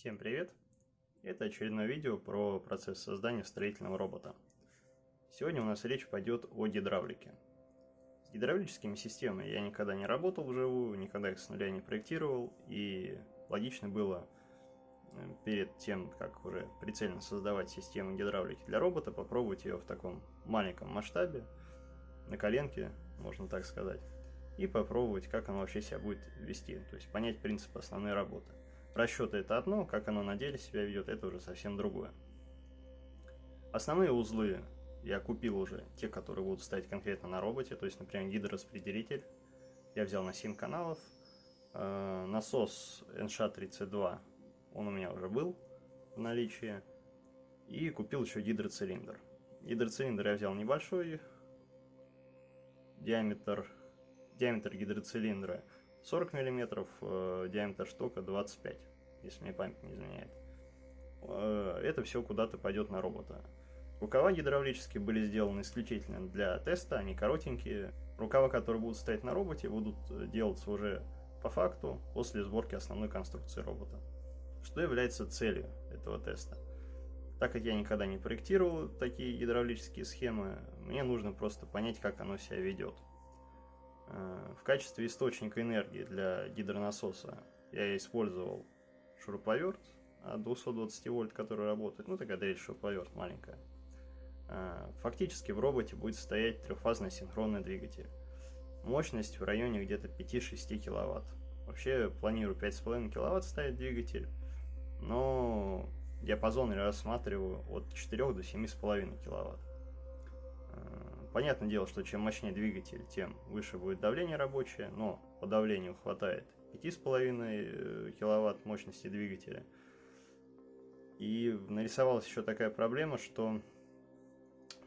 Всем привет! Это очередное видео про процесс создания строительного робота. Сегодня у нас речь пойдет о гидравлике. С гидравлическими системами я никогда не работал вживую, никогда их с нуля не проектировал, и логично было э, перед тем, как уже прицельно создавать систему гидравлики для робота, попробовать ее в таком маленьком масштабе, на коленке, можно так сказать, и попробовать, как оно вообще себя будет вести, то есть понять принцип основной работы. Расчеты это одно, как оно на деле себя ведет, это уже совсем другое. Основные узлы я купил уже, те, которые будут стоять конкретно на роботе, то есть, например, гидрораспределитель. Я взял на 7 каналов. Э, насос NSHA-32, он у меня уже был в наличии. И купил еще гидроцилиндр. Гидроцилиндр я взял небольшой, диаметр, диаметр гидроцилиндра 40 мм, э, диаметр штока 25, если мне память не изменяет. Э, это все куда-то пойдет на робота. Рукава гидравлические были сделаны исключительно для теста, они коротенькие. Рукава, которые будут стоять на роботе, будут э, делаться уже по факту после сборки основной конструкции робота. Что является целью этого теста? Так как я никогда не проектировал такие гидравлические схемы, мне нужно просто понять, как оно себя ведет. Э, в качестве источника энергии для гидронасоса я использовал шуруповерт от 220 вольт, который работает, ну такая дрель шуруповерт маленькая. Э, фактически в роботе будет стоять трехфазный синхронный двигатель. Мощность в районе где-то 5-6 киловатт. Вообще планирую 5,5 киловатт ставить двигатель, но диапазон я рассматриваю от 4 до 7,5 киловатт. Понятное дело, что чем мощнее двигатель, тем выше будет давление рабочее, но по давлению хватает 5,5 э, киловатт мощности двигателя. И нарисовалась еще такая проблема, что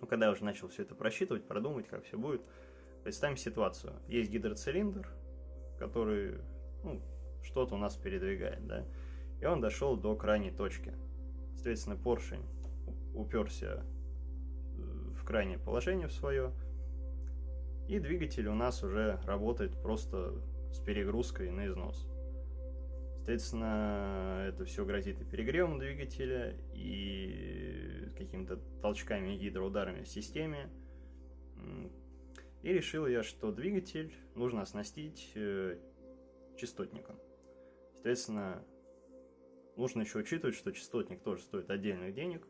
ну, когда я уже начал все это просчитывать, продумать, как все будет, представим ситуацию. Есть гидроцилиндр, который ну, что-то у нас передвигает, да, и он дошел до крайней точки. Соответственно, поршень уперся в крайнее положение в свое. И двигатель у нас уже работает просто с перегрузкой на износ. Соответственно, это все грозит и перегревом двигателя, и какими-то толчками и гидроударами в системе. И решил я, что двигатель нужно оснастить э, частотником. Соответственно, нужно еще учитывать, что частотник тоже стоит отдельных денег,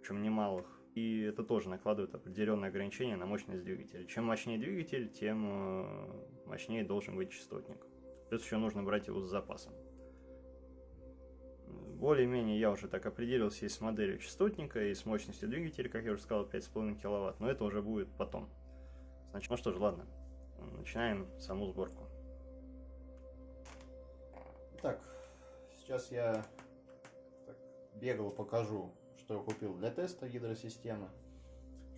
причем немалых и это тоже накладывает определенные ограничения на мощность двигателя. Чем мощнее двигатель, тем э, мощнее должен быть частотник. Плюс еще нужно брать его с запасом. Более-менее я уже так определился и с моделью частотника, и с мощностью двигателя, как я уже сказал, 5,5 кВт, но это уже будет потом. Значит, ну что ж, ладно, начинаем саму сборку. Так, сейчас я бегло покажу что я купил для теста гидросистемы,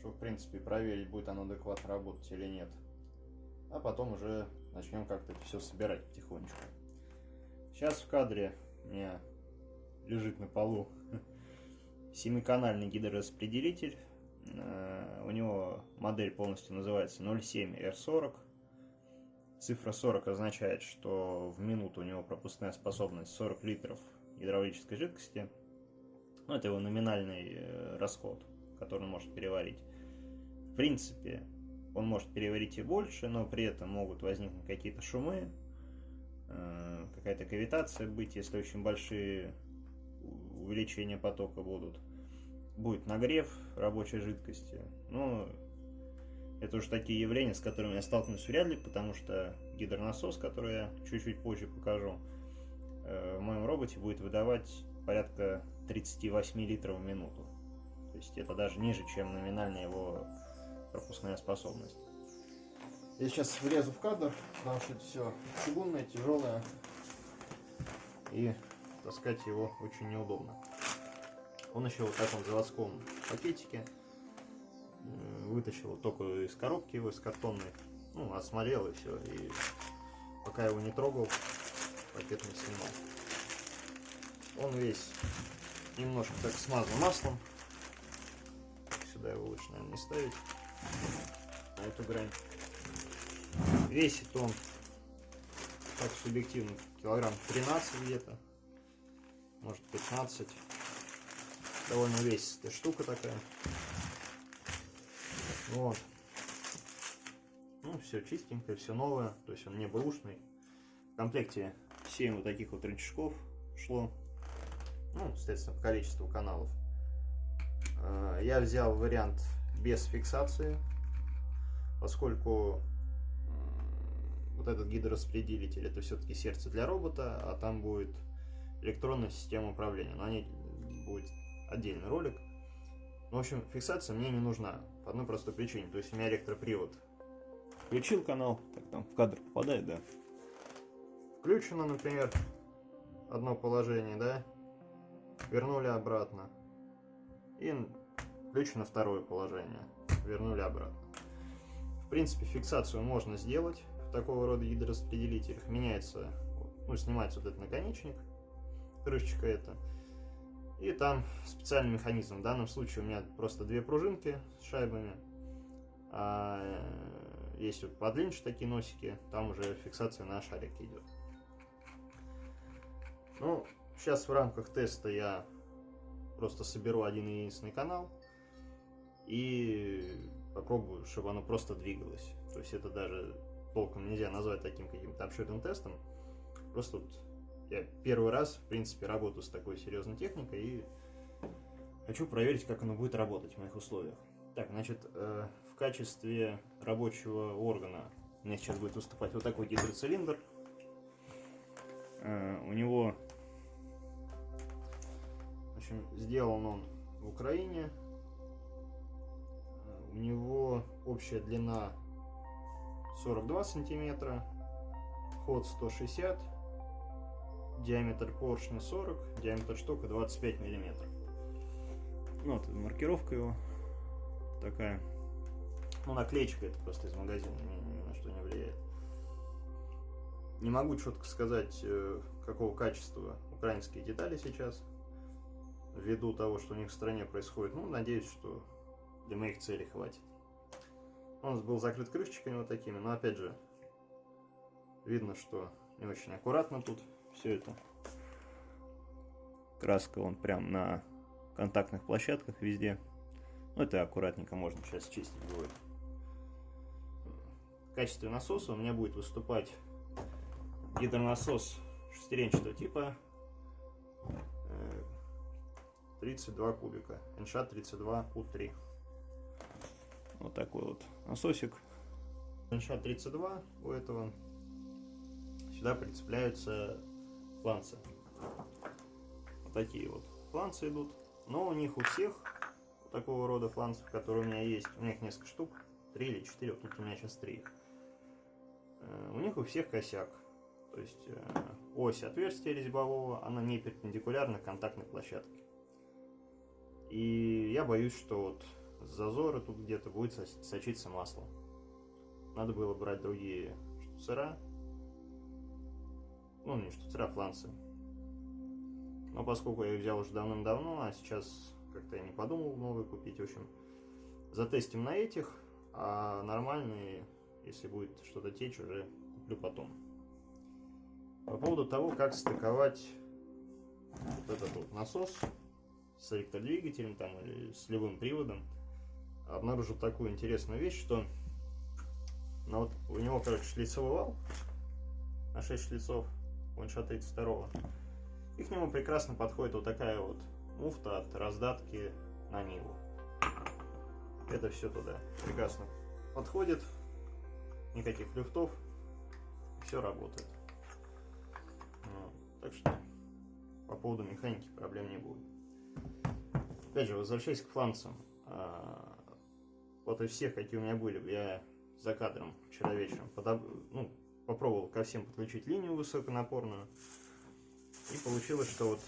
чтобы, в принципе, проверить, будет оно адекватно работать или нет. А потом уже начнем как-то все собирать потихонечку. Сейчас в кадре у меня лежит на полу семиканальный гидрораспределитель. Э, у него модель полностью называется 07R40. Цифра 40 означает, что в минуту у него пропускная способность 40 литров гидравлической жидкости. Ну, это его номинальный э, расход, который он может переварить. В принципе, он может переварить и больше, но при этом могут возникнуть какие-то шумы, э, какая-то кавитация быть, если очень большие увеличения потока будут. Будет нагрев рабочей жидкости. Ну, это уже такие явления, с которыми я столкнусь вряд ли, потому что гидронасос, который я чуть-чуть позже покажу, э, в моем роботе будет выдавать порядка 38 литров в минуту. То есть это даже ниже, чем номинальная его пропускная способность. Я сейчас влезу в кадр, потому что это все чугунное, тяжелое. И таскать его очень неудобно. Он еще вот в таком заводском пакетике. Вытащил только из коробки его, из картонной. Ну, осмотрел и все. И пока его не трогал, пакет не снимал. Он весь немножко так смазан маслом. Сюда его лучше, наверное, не ставить. На эту грань. Весит он, так субъективно, килограмм 13 где-то. может 15. Довольно весистая штука такая. Вот. Ну, все чистенькое, все новое, то есть он не бэушный. В комплекте 7 вот таких вот рычажков шло. Ну, соответственно, по количеству каналов. А, я взял вариант без фиксации, поскольку вот этот гидрораспределитель это все-таки сердце для робота, а там будет электронная система управления. Но они будет отдельный ролик. В общем, фиксация мне не нужна. По одной простой причине. То есть у меня электропривод. Включил канал, так там в кадр попадает, да? Включено, например, одно положение, да? Вернули обратно. И включено второе положение. Вернули обратно. В принципе, фиксацию можно сделать в такого рода гидрораспределителях. Меняется, ну, снимается вот этот наконечник, крышечка эта и там специальный механизм. В данном случае у меня просто две пружинки с шайбами. А э, есть вот подлиннее такие носики, там уже фиксация на шарик идет. Ну, сейчас в рамках теста я просто соберу один единственный канал и попробую, чтобы оно просто двигалось. То есть это даже толком нельзя назвать таким каким-то обширным тестом. Просто вот я первый раз, в принципе, работаю с такой серьезной техникой и хочу проверить, как оно будет работать в моих условиях. Так, значит, э, в качестве рабочего органа меня сейчас будет выступать вот такой гидроцилиндр. Э, у него, общем, сделан он в Украине. У него общая длина 42 сантиметра, ход 160 диаметр поршня 40, диаметр штука 25 миллиметров. Ну, вот маркировка его такая. Ну, наклеечка это просто из магазина, ни, ни на что не влияет. Не могу четко сказать, э, какого качества украинские детали сейчас, ввиду того, что у них в стране происходит. Ну, надеюсь, что для моих целей хватит. Он был закрыт крышечками вот такими, но опять же, видно, что не очень аккуратно тут все это. Краска он прям на контактных площадках везде. Ну, это аккуратненько можно сейчас чистить будет. В качестве насоса у меня будет выступать гидронасос шестеренчатого типа 32 э, кубика. НШ 32 У3. Вот такой вот насосик. НШ 32 у этого. Сюда прицепляются фланцы. Вот такие вот фланцы идут. Но у них у всех такого рода фланцев, которые у меня есть, у них несколько штук, три или четыре, вот тут у меня сейчас три. Э, у них у всех косяк. То есть э, ось отверстия резьбового, она не перпендикулярна контактной площадке. И я боюсь, что вот с зазора тут где-то будет сочиться масло. Надо было брать другие штуцера, ну, не штуцера, а фланцы. Но поскольку я их взял уже давным-давно, а сейчас как-то я не подумал новые купить, в общем, затестим на этих, а нормальные, если будет что-то течь, уже куплю потом. По поводу того, как стыковать вот этот вот насос с электродвигателем там или с любым приводом, обнаружил такую интересную вещь, что ну, вот у него, короче, шлицевой вал на 6 шлицов, Ланша 32 и к нему прекрасно подходит вот такая вот муфта от раздатки на Ниву. Это все туда прекрасно подходит, никаких люфтов, все работает. Ну, так что по поводу механики проблем не будет. Опять же, возвращаясь к фланцам, а, вот из всех, какие у меня были, я за кадром вчера вечером подоб... ну, попробовал ко всем подключить линию высоконапорную. И получилось, что вот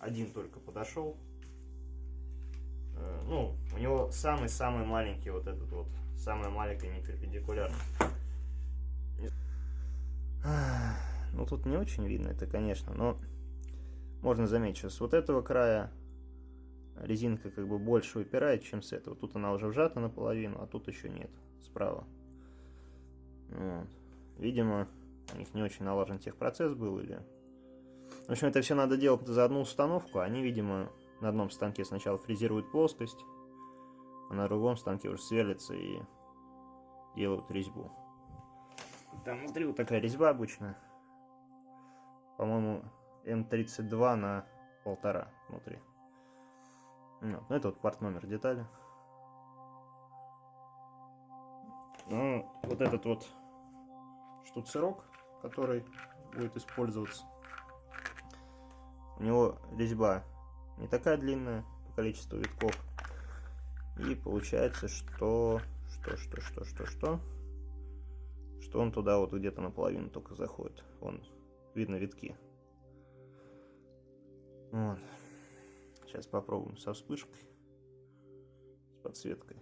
один только подошел. Э, ну, у него самый-самый маленький вот этот вот, самая маленькая неперпендикулярность. Ну, тут не очень видно это, конечно, но можно заметить, что с вот этого края резинка как бы больше выпирает, чем с этого. Тут она уже вжата наполовину, а тут еще нет, справа. Вот. Видимо, у них не очень налажен техпроцесс был, или В общем, это все надо делать за одну установку. Они, видимо, на одном станке сначала фрезируют плоскость, а на другом станке уже сверлятся и делают резьбу. Там внутри вот такая резьба обычно. По-моему, М32 на полтора внутри. Ну, это вот порт номер детали. Ну, вот этот вот штуцерок, который будет использоваться. У него резьба не такая длинная по количеству витков. И получается, что... Что, что, что, что, что? Что он туда вот где-то наполовину только заходит. Вон, видно витки. Вот. Сейчас попробуем со вспышкой. С подсветкой.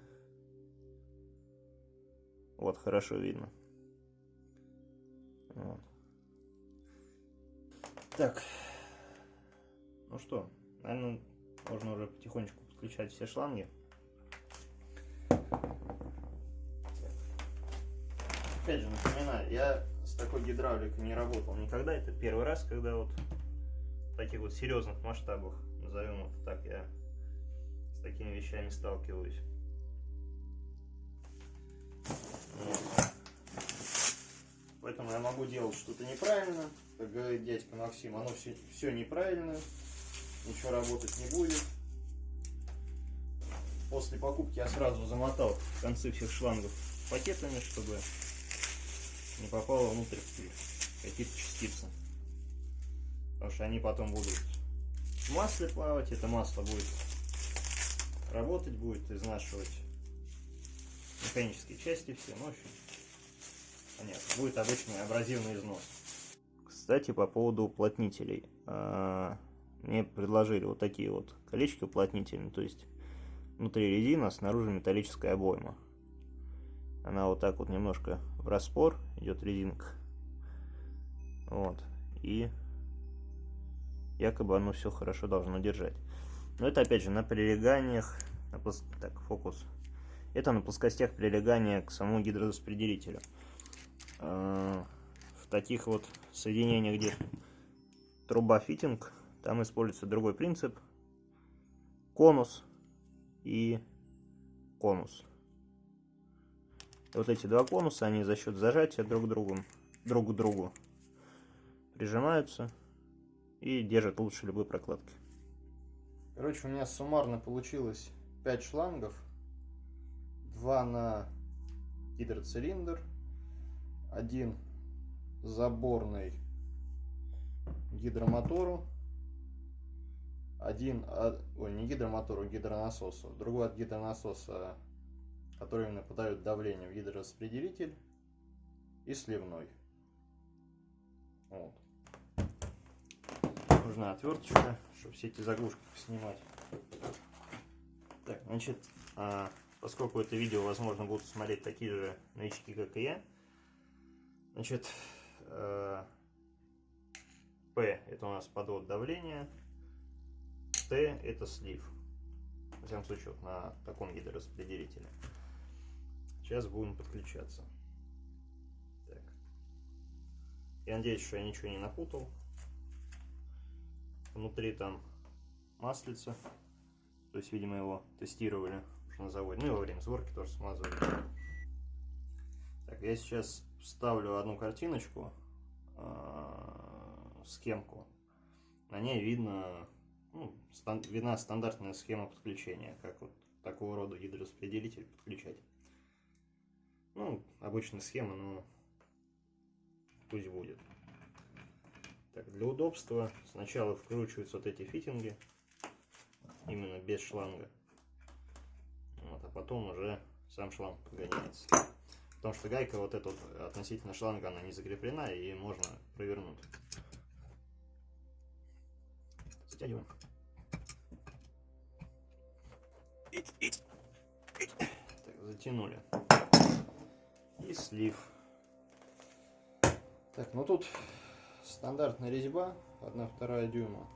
Вот, хорошо видно. Вот. Так. Ну что, наверное, можно уже потихонечку подключать все шланги. Опять же, напоминаю, я с такой гидравликой не работал никогда. Это первый раз, когда вот в таких вот серьезных масштабах, назовем это так, я с такими вещами сталкиваюсь. Поэтому я могу делать что-то неправильно. Как говорит дядька Максим, оно все, все неправильно ничего работать не будет. После покупки я сразу замотал концы всех шлангов пакетами, чтобы не попало внутрь какие-то частицы. Потому что они потом будут в масле плавать, это масло будет работать, будет изнашивать механические части все, ну, в общем, понятно, будет обычный абразивный износ. Кстати, по поводу уплотнителей. А, мне предложили вот такие вот колечки уплотнительные, то есть внутри резина, снаружи металлическая обойма. Она вот так вот немножко в распор идет резинка. Вот. И якобы оно все хорошо должно держать. Но это опять же на прилеганиях, на плос... так, фокус. Это на плоскостях прилегания к самому гидрораспределителю. А, в таких вот соединениях, где труба фитинг, там используется другой принцип. Конус и конус. Вот эти два конуса, они за счет зажатия друг к другу, друг к другу прижимаются и держат лучше любой прокладки. Короче, у меня суммарно получилось 5 шлангов. 2 на гидроцилиндр, один заборный гидромотору один от, ой, не гидромотору, а гидронасосу, другой от гидронасоса, который именно подает давление в гидрораспределитель, и сливной. Вот. Нужна отверточка, чтобы все эти заглушки снимать. Так, значит, а, поскольку это видео, возможно, будут смотреть такие же новички, как и я, значит, P это у нас подвод давления, Т это слив. В всяком случае, вот на таком гидрораспределителе. Сейчас будем подключаться. Так. Я надеюсь, что я ничего не напутал. Внутри там маслица. То есть, видимо, его тестировали уже на заводе. Ну и во время сборки тоже смазывали. Так, я сейчас вставлю одну картиночку, э, схемку. На ней видно ну, стан видна стандартная схема подключения, как вот такого рода гидрораспределитель подключать. Ну, обычная схема, но пусть будет. Так, для удобства сначала вкручиваются вот эти фитинги, именно без шланга. Вот, а потом уже сам шланг подгоняется. Потому что гайка вот эта вот относительно шланга, она не закреплена и можно провернуть. Стягиваем. Так, затянули. И слив. Так, ну тут стандартная резьба, 1-2 дюйма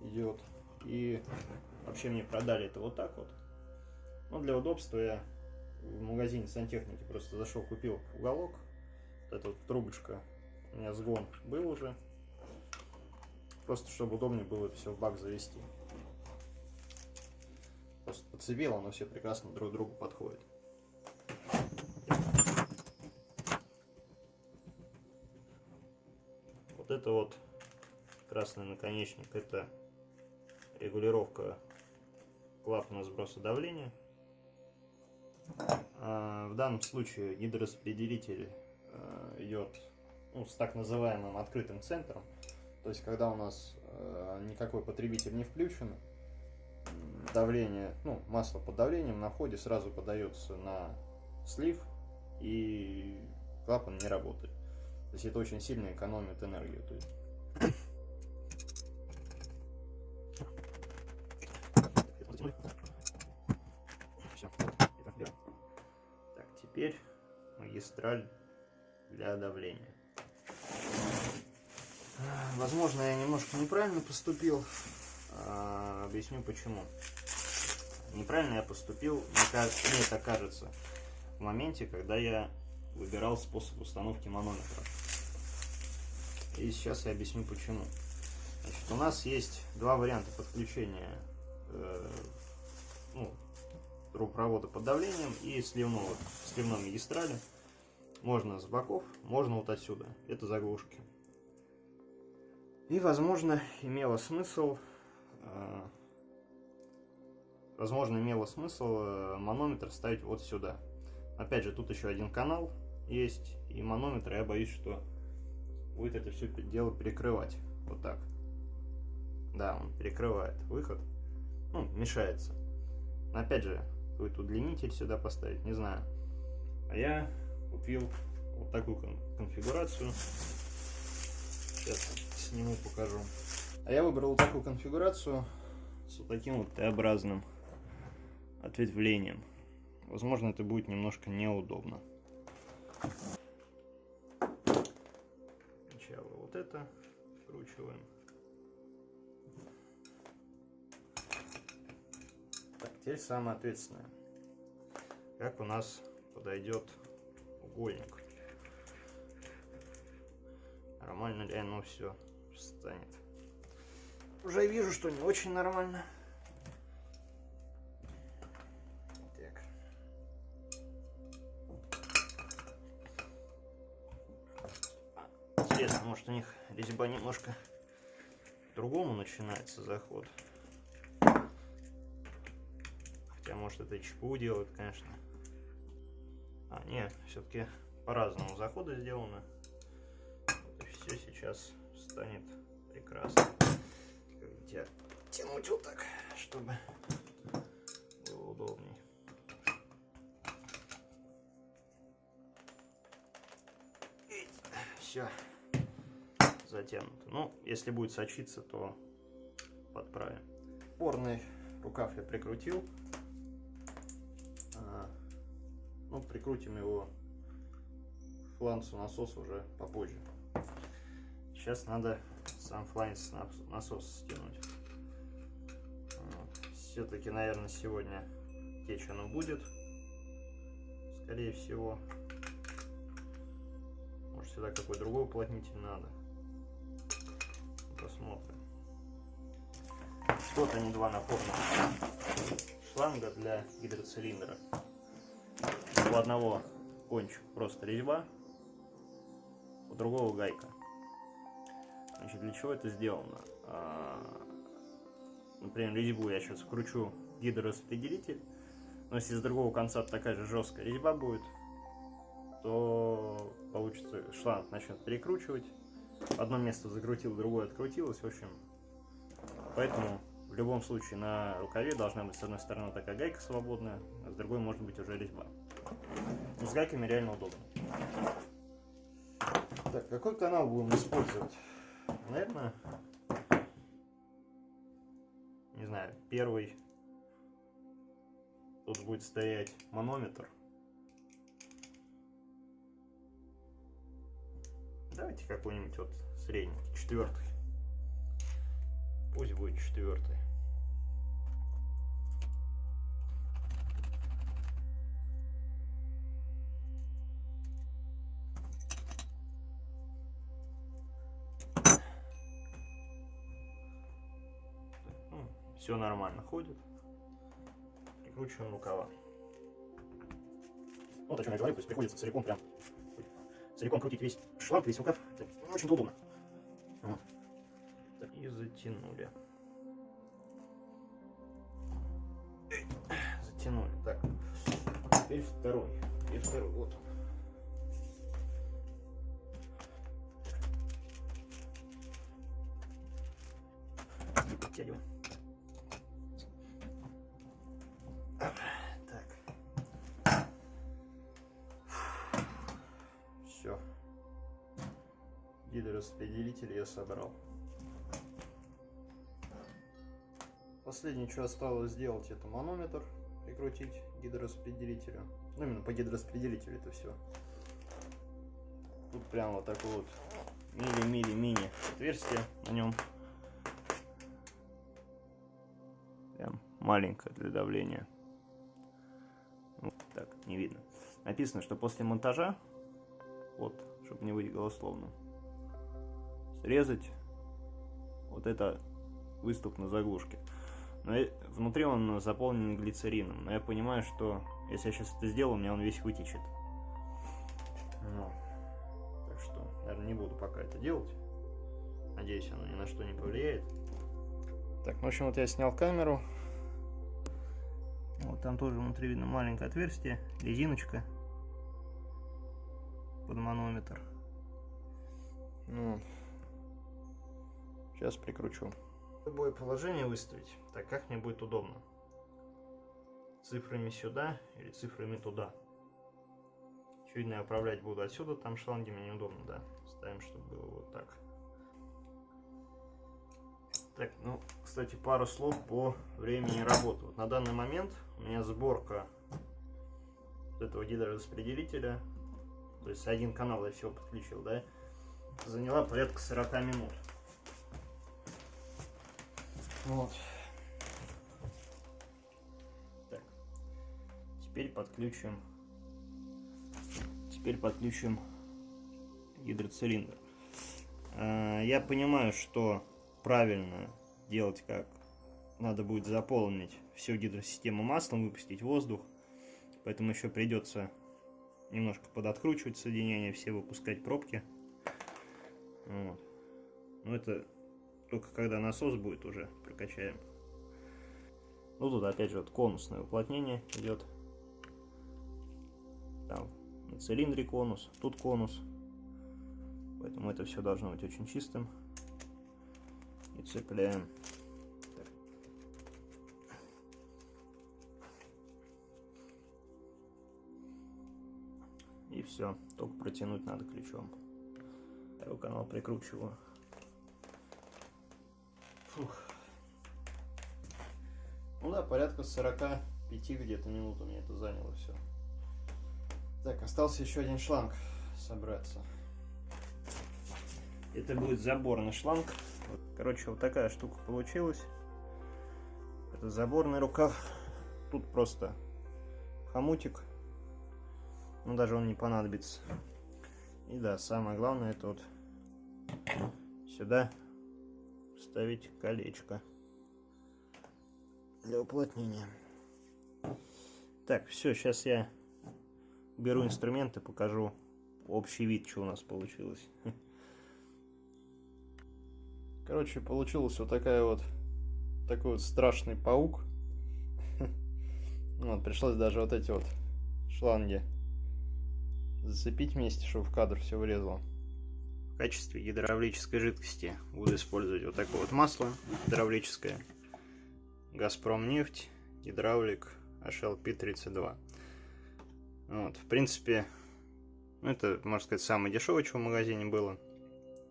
идет. И вообще мне продали это вот так вот. Ну, для удобства я в магазине сантехники просто зашел, купил уголок. Вот эта вот трубочка. У меня сгон был уже. Просто чтобы удобнее было это все в бак завести. Просто подцепил, оно все прекрасно друг другу подходит. Это вот красный наконечник, это регулировка клапана сброса давления. А в данном случае гидрораспределитель э, идет ну, с так называемым открытым центром. То есть, когда у нас э, никакой потребитель не включен, давление, ну, масло под давлением на входе сразу подается на слив, и клапан не работает. То есть это очень сильно экономит энергию. То есть... Так, теперь магистраль для давления. Возможно, я немножко неправильно поступил. А, объясню почему. Неправильно я поступил, мне, мне это кажется, в моменте, когда я выбирал способ установки манометра. И сейчас я объясню почему. Значит, у нас есть два варианта подключения э, ну, трубопровода под давлением и сливного, сливной магистрали. Можно с боков, можно вот отсюда. Это заглушки. И, возможно, имело смысл, э, возможно, имело смысл э, манометр ставить вот сюда. Опять же, тут еще один канал есть, и манометр, я боюсь, что будет это все дело перекрывать. Вот так. Да, он перекрывает выход. Ну, мешается. Опять же, какой-то удлинитель сюда поставить, не знаю. А я купил вот такую конфигурацию. Сейчас сниму, покажу. А я выбрал вот такую конфигурацию с вот таким вот Т-образным ответвлением. Возможно, это будет немножко неудобно. Сначала вот это вкручиваем. Так, теперь самое ответственное. Как у нас подойдет угольник. Нормально ли оно все станет. Уже вижу, что не очень нормально. У них резьба немножко другому начинается заход. Хотя, может, это ЧПУ делают, конечно. А, нет, все-таки по-разному заходы сделаны. Вот все сейчас станет прекрасно. Хотя тянуть вот так, чтобы было удобней. Все затянуто. Ну, если будет сочиться, то подправим. Порный рукав я прикрутил. А, ну, прикрутим его фланцу насоса уже попозже. Сейчас надо сам фланец насос стянуть. Все-таки, наверное, сегодня течь оно будет. Скорее всего. Может, сюда какой другой уплотнитель надо посмотрим. Вот они два напорных шланга для гидроцилиндра. У одного кончик просто резьба, у другого гайка. Значит, для чего это сделано? А, например, резьбу я сейчас вкручу гидрораспределитель, но если с другого конца такая же жесткая резьба будет, то получится шланг начнет перекручивать, одно место закрутил, другое открутилось, в общем, поэтому в любом случае на рукаве должна быть с одной стороны такая гайка свободная, а с другой может быть уже резьба. Но с гайками реально удобно. Так, какой канал будем использовать? Наверное, не знаю, первый тут будет стоять манометр. Давайте какой-нибудь вот средний, четвертый. Пусть будет четвертый. все нормально ходит. Прикручиваем рукава. Вот о чем я говорю, то есть приходится целиком прям целиком крутить весь шланг, весь рукав. Не очень удобно. Вот. Так, и затянули. Затянули. Так. Теперь второй. И второй. Вот он. Подтягиваем. Все. Гидрораспределитель я собрал. Последнее, что осталось сделать, это манометр прикрутить гидрораспределителю. Ну, именно по гидрораспределителю это все. Тут прям вот такой вот мили-мили-мини отверстие на нем. Прям маленькое для давления. Вот так, не видно. Написано, что после монтажа, вот, чтобы не быть голословным, срезать вот это выступ на заглушке. Но внутри он заполнен глицерином. Но я понимаю, что если я сейчас это сделаю, у меня он весь вытечет. Ну, так что, наверное, не буду пока это делать. Надеюсь, оно ни на что не повлияет. Так, ну, в общем, вот я снял камеру. Вот там тоже внутри видно маленькое отверстие, резиночка под манометр. Ну, сейчас прикручу. Любое положение выставить, так как мне будет удобно. Цифрами сюда или цифрами туда. Очевидно, я управлять буду отсюда, там шланги мне неудобно, да. Ставим, чтобы было вот так. Так, ну, кстати, пару слов по времени работы. Вот на данный момент у меня сборка этого гидрораспределителя, то есть один канал я все подключил, да, заняла порядка 40 минут. Вот. Так. Теперь подключим. Теперь подключим гидроцилиндр. А, я понимаю, что правильно делать как надо будет заполнить всю гидросистему маслом, выпустить воздух. Поэтому еще придется немножко подоткручивать соединения, все выпускать пробки. Вот. Но это только когда насос будет уже прокачаем. Ну тут опять же вот конусное уплотнение идет. Там на цилиндре конус, тут конус. Поэтому это все должно быть очень чистым. И цепляем. Все, только протянуть надо ключом. Второй канал прикручиваю. Фух. Ну да, порядка 45 где-то минут у меня это заняло все. Так, остался еще один шланг собраться. Это будет заборный шланг. Короче, вот такая штука получилась. Это заборный рукав. Тут просто хомутик. Но даже он не понадобится. И да, самое главное, это вот сюда вставить колечко для уплотнения. Так, все, сейчас я беру инструменты, покажу общий вид, что у нас получилось. Короче, получилась вот такая вот такой вот страшный паук. Вот, пришлось даже вот эти вот шланги зацепить вместе, чтобы в кадр все влезло. В качестве гидравлической жидкости буду использовать вот такое вот масло гидравлическое. Газпром нефть, гидравлик HLP32. Вот, в принципе, ну, это, можно сказать, самое дешевое, что в магазине было.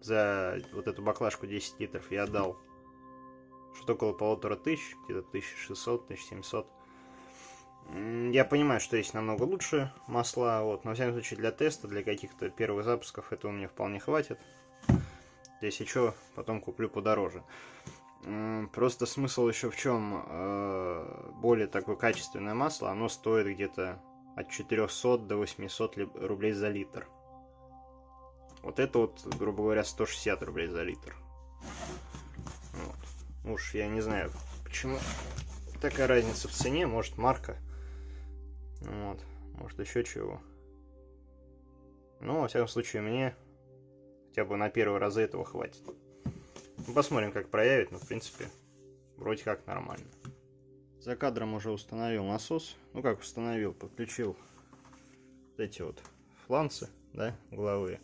За вот эту баклажку 10 литров я отдал что-то около полутора тысяч, где-то 1600, 1700. Я понимаю, что есть намного лучше масла, вот, но, в всяком случае, для теста, для каких-то первых запусков этого мне вполне хватит. Если что, потом куплю подороже. Просто смысл еще в чем? Э, более такое качественное масло, оно стоит где-то от 400 до 800 рублей за литр. Вот это вот, грубо говоря, 160 рублей за литр. Вот. Уж я не знаю, почему такая разница в цене. Может, марка. Вот. Может, еще чего. Ну, во всяком случае, мне хотя бы на первый раз этого хватит. Ну, посмотрим, как проявит, но, в принципе, вроде как нормально. За кадром уже установил насос. Ну, как установил, подключил вот эти вот фланцы, да, угловые.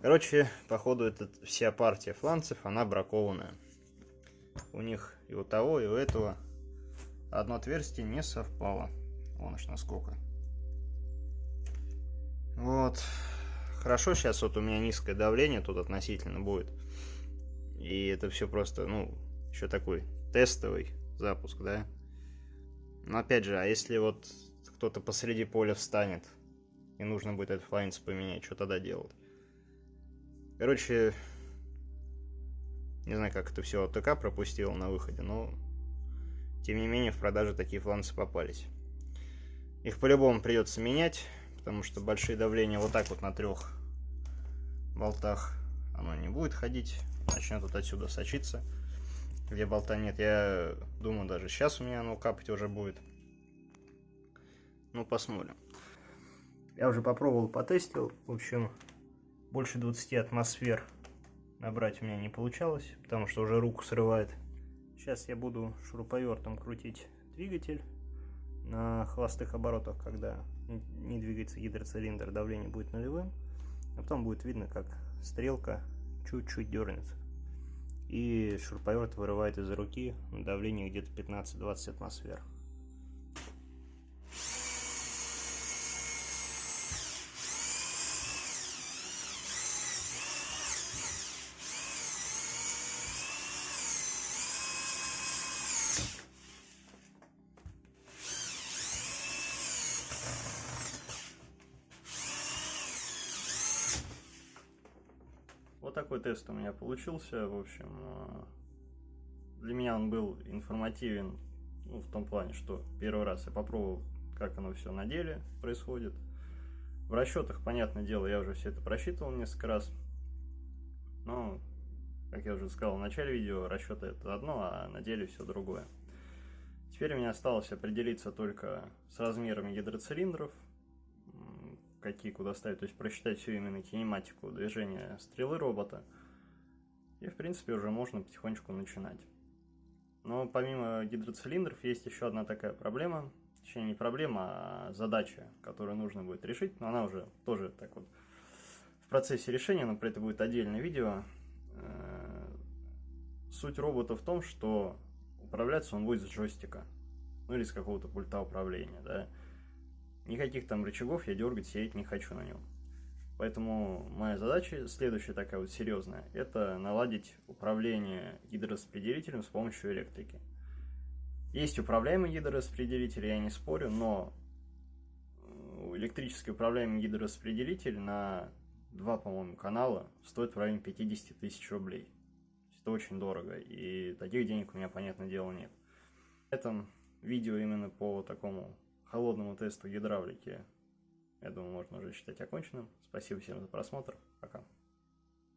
Короче, походу, это вся партия фланцев, она бракованная. У них и у того, и у этого одно отверстие не совпало. Аж насколько. Вот. Хорошо, сейчас вот у меня низкое давление тут относительно будет. И это все просто, ну, еще такой тестовый запуск, да. Но опять же, а если вот кто-то посреди поля встанет, и нужно будет этот флайнс поменять, что тогда делать? Короче, не знаю, как это все АТК пропустил на выходе, но тем не менее в продаже такие фланцы попались. Их по-любому придется менять, потому что большие давления вот так вот на трех болтах оно не будет ходить, начнет вот отсюда сочиться. Где болта нет, я думаю, даже сейчас у меня оно капать уже будет. Ну, посмотрим. Я уже попробовал, потестил. В общем, больше 20 атмосфер набрать у меня не получалось, потому что уже руку срывает. Сейчас я буду шуруповертом крутить двигатель на холостых оборотах, когда не двигается гидроцилиндр, давление будет нулевым. А потом будет видно, как стрелка чуть-чуть дернется. И шуруповерт вырывает из руки давление где-то 15-20 атмосфер. Такой тест у меня получился. В общем, э, для меня он был информативен ну, в том плане, что первый раз я попробовал, как оно все на деле происходит. В расчетах, понятное дело, я уже все это просчитывал несколько раз. Но, как я уже сказал в начале видео, расчеты это одно, а на деле все другое. Теперь меня осталось определиться только с размерами гидроцилиндров, какие куда ставить, то есть просчитать всю именно кинематику движения стрелы робота. И, в принципе, уже можно потихонечку начинать. Но помимо гидроцилиндров есть еще одна такая проблема. Точнее, не проблема, а задача, которую нужно будет решить. Но она уже тоже так вот в процессе решения, но про это будет отдельное видео. Э, суть робота в том, что управляться он будет с джойстика. Ну или с какого-то пульта управления, да. Никаких там рычагов я дергать, сеять не хочу на нем. Поэтому моя задача, следующая такая вот серьезная, это наладить управление гидрораспределителем с помощью электрики. Есть управляемый гидрораспределитель, я не спорю, но электрически управляемый гидрораспределитель на два, по-моему, канала стоит в районе 50 тысяч рублей. Это очень дорого, и таких денег у меня, понятное дело, нет. В этом видео именно по такому холодному тесту гидравлики, я думаю, можно уже считать оконченным. Спасибо всем за просмотр. Пока.